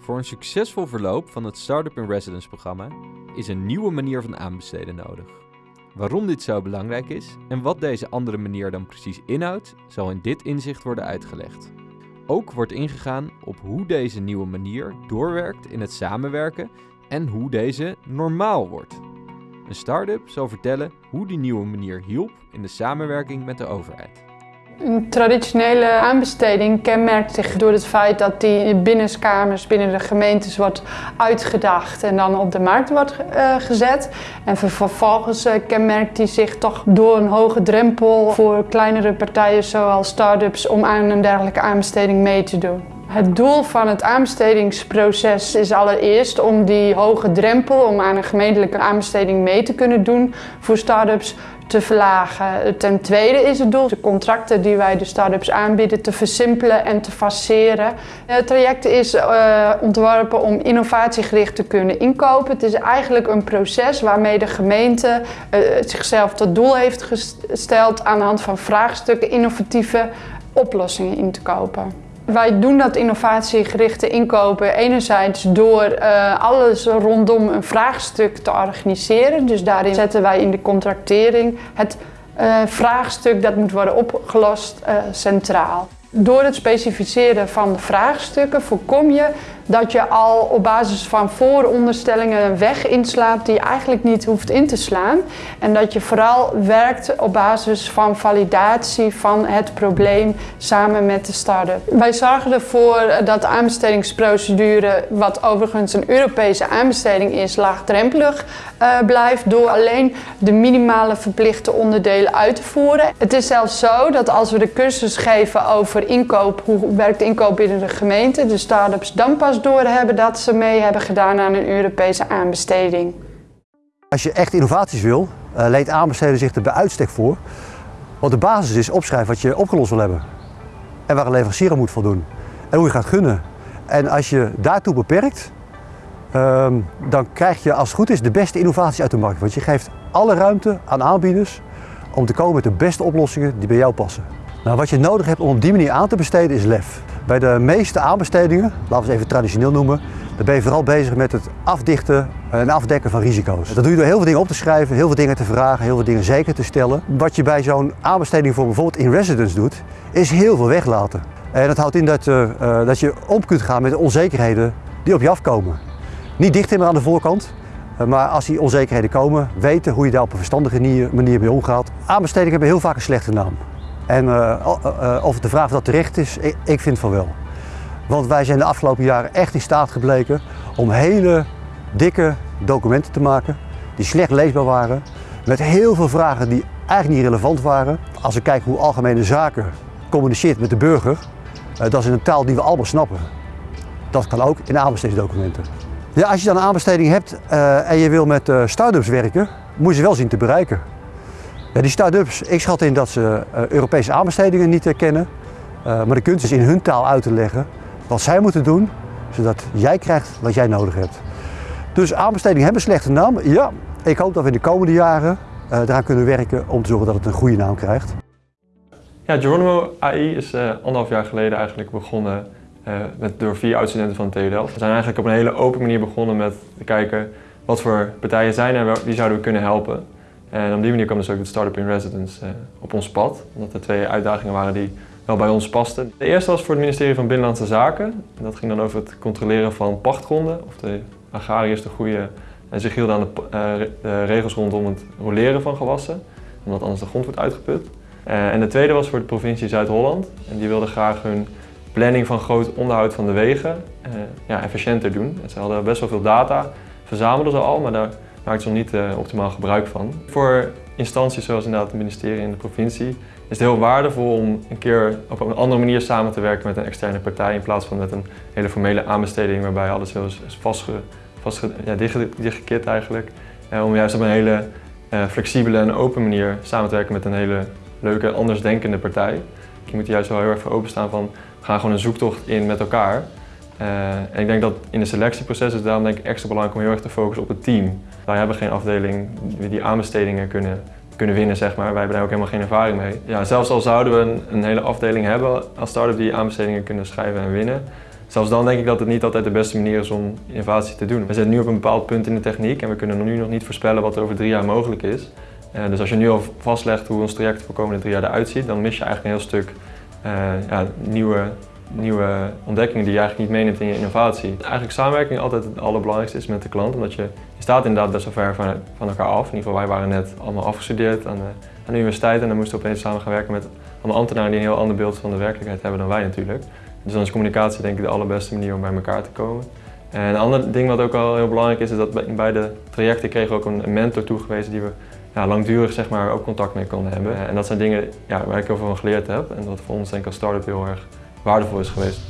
Voor een succesvol verloop van het Startup in Residence programma is een nieuwe manier van aanbesteden nodig. Waarom dit zo belangrijk is en wat deze andere manier dan precies inhoudt, zal in dit inzicht worden uitgelegd. Ook wordt ingegaan op hoe deze nieuwe manier doorwerkt in het samenwerken en hoe deze normaal wordt. Een start-up zal vertellen hoe die nieuwe manier hielp in de samenwerking met de overheid. Een traditionele aanbesteding kenmerkt zich door het feit dat die in binnenkamers binnen de gemeentes wordt uitgedacht en dan op de markt wordt uh, gezet. En vervolgens uh, kenmerkt die zich toch door een hoge drempel voor kleinere partijen zoals start-ups om aan een dergelijke aanbesteding mee te doen. Het doel van het aanbestedingsproces is allereerst om die hoge drempel om aan een gemeentelijke aanbesteding mee te kunnen doen voor start-ups te verlagen. Ten tweede is het doel de contracten die wij de start-ups aanbieden te versimpelen en te faceren. Het traject is uh, ontworpen om innovatiegericht te kunnen inkopen. Het is eigenlijk een proces waarmee de gemeente uh, zichzelf tot doel heeft gesteld aan de hand van vraagstukken innovatieve oplossingen in te kopen. Wij doen dat innovatiegerichte inkopen enerzijds door uh, alles rondom een vraagstuk te organiseren. Dus daarin zetten wij in de contractering het uh, vraagstuk dat moet worden opgelost uh, centraal. Door het specificeren van de vraagstukken voorkom je dat je al op basis van vooronderstellingen een weg inslaat die je eigenlijk niet hoeft in te slaan. En dat je vooral werkt op basis van validatie van het probleem samen met de start-up. Wij zorgen ervoor dat de aanbestedingsprocedure, wat overigens een Europese aanbesteding is, laagdrempelig uh, blijft door alleen de minimale verplichte onderdelen uit te voeren. Het is zelfs zo dat als we de cursus geven over inkoop, hoe werkt inkoop binnen de gemeente, de start-ups dan pas doorhebben dat ze mee hebben gedaan aan een Europese aanbesteding. Als je echt innovaties wil, uh, leent aanbesteden zich er bij uitstek voor. Want de basis is opschrijven wat je opgelost wil hebben. En waar een leverancier moet voldoen. En hoe je gaat gunnen. En als je daartoe beperkt, um, dan krijg je als het goed is de beste innovaties uit de markt. Want je geeft alle ruimte aan aanbieders om te komen met de beste oplossingen die bij jou passen. Nou, wat je nodig hebt om op die manier aan te besteden is lef. Bij de meeste aanbestedingen, laten we ze even traditioneel noemen, ben je vooral bezig met het afdichten en afdekken van risico's. Dat doe je door heel veel dingen op te schrijven, heel veel dingen te vragen, heel veel dingen zeker te stellen. Wat je bij zo'n aanbesteding voor bijvoorbeeld in residence doet, is heel veel weglaten. En dat houdt in dat, uh, dat je om kunt gaan met de onzekerheden die op je afkomen. Niet dicht aan de voorkant, uh, maar als die onzekerheden komen, weten hoe je daar op een verstandige manier mee omgaat. Aanbestedingen hebben heel vaak een slechte naam. En uh, uh, of de vraag dat terecht is, ik, ik vind van wel. Want wij zijn de afgelopen jaren echt in staat gebleken om hele dikke documenten te maken die slecht leesbaar waren. Met heel veel vragen die eigenlijk niet relevant waren. Als we kijken hoe algemene zaken communiceert met de burger, dat is in een taal die we allemaal snappen. Dat kan ook in aanbestedingsdocumenten. Ja, als je dan een aanbesteding hebt en je wil met start-ups werken, moet je ze wel zien te bereiken. Die start-ups, ik schat in dat ze uh, Europese aanbestedingen niet herkennen. Uh, maar de kunst is in hun taal uit te leggen wat zij moeten doen, zodat jij krijgt wat jij nodig hebt. Dus aanbestedingen hebben slechte naam. Ja, ik hoop dat we in de komende jaren uh, eraan kunnen werken om te zorgen dat het een goede naam krijgt. Ja, Geronimo AI is anderhalf jaar geleden eigenlijk begonnen met, door vier oud-studenten van TU Delft. We zijn eigenlijk op een hele open manier begonnen met te kijken wat voor partijen zijn en wie zouden we kunnen helpen. En op die manier kwam dus ook het Startup in Residence uh, op ons pad. Omdat er twee uitdagingen waren die wel bij ons pasten. De eerste was voor het ministerie van Binnenlandse Zaken. En dat ging dan over het controleren van pachtgronden. Of de agrariërs de goede en zich hielden aan de, uh, de, regels rondom het roleren van gewassen. Omdat anders de grond wordt uitgeput. En de tweede was voor de provincie Zuid-Holland. En die wilden graag hun planning van groot onderhoud van de wegen ja, efficiënter doen. En ze hadden best wel veel data, verzamelden ze al, maar daar maakt ze nog niet uh, optimaal gebruik van. Voor instanties zoals inderdaad het ministerie en de provincie is het heel waardevol om een keer op een andere manier samen te werken met een externe partij in plaats van met een hele formele aanbesteding waarbij alles heel is vastge, dichtgekit eigenlijk. Uh, om juist op een hele uh, flexibele en open manier samen te werken met een hele leuke, andersdenkende partij. Je moet er juist wel heel erg voor openstaan van we gaan gewoon een zoektocht in met elkaar. Uh, en ik denk dat in de selectieproces is daarom denk ik extra belangrijk om heel erg te focussen op het team. Wij hebben geen afdeling die aanbestedingen kunnen, kunnen winnen, zeg maar. Wij hebben daar ook helemaal geen ervaring mee. Ja, zelfs al zouden we een, hele afdeling hebben als start-up die aanbestedingen kunnen schrijven en winnen, zelfs dan denk ik dat het niet altijd de beste manier is om innovatie te doen. We zitten nu op een bepaald punt in de techniek en we kunnen nu nog niet voorspellen wat er over drie jaar mogelijk is. Uh, dus als je nu al vastlegt hoe ons traject voor de komende drie jaar eruit ziet, dan mis je eigenlijk een heel stuk uh, ja, nieuwe, nieuwe ontdekkingen die je eigenlijk niet meeneemt in je innovatie. Eigenlijk samenwerking altijd het allerbelangrijkste is met de klant, omdat je, je staat inderdaad best wel ver van, van elkaar af. In ieder geval, wij waren net allemaal afgestudeerd aan de, aan de universiteit en dan moesten we opeens samen gaan werken met allemaal ambtenaren die een heel ander beeld van de werkelijkheid hebben dan wij natuurlijk. Dus dan is communicatie denk ik de allerbeste manier om bij elkaar te komen. En een ander ding wat ook al heel belangrijk is, is dat in beide trajecten kregen we ook een mentor toegewezen die we ja, langdurig zeg maar, ook contact mee konden hebben. En dat zijn dingen ja, waar ik heel veel van geleerd heb en dat voor ons denk ik als start-up heel erg waardevol is geweest.